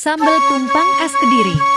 Sambal tumpang es Kediri.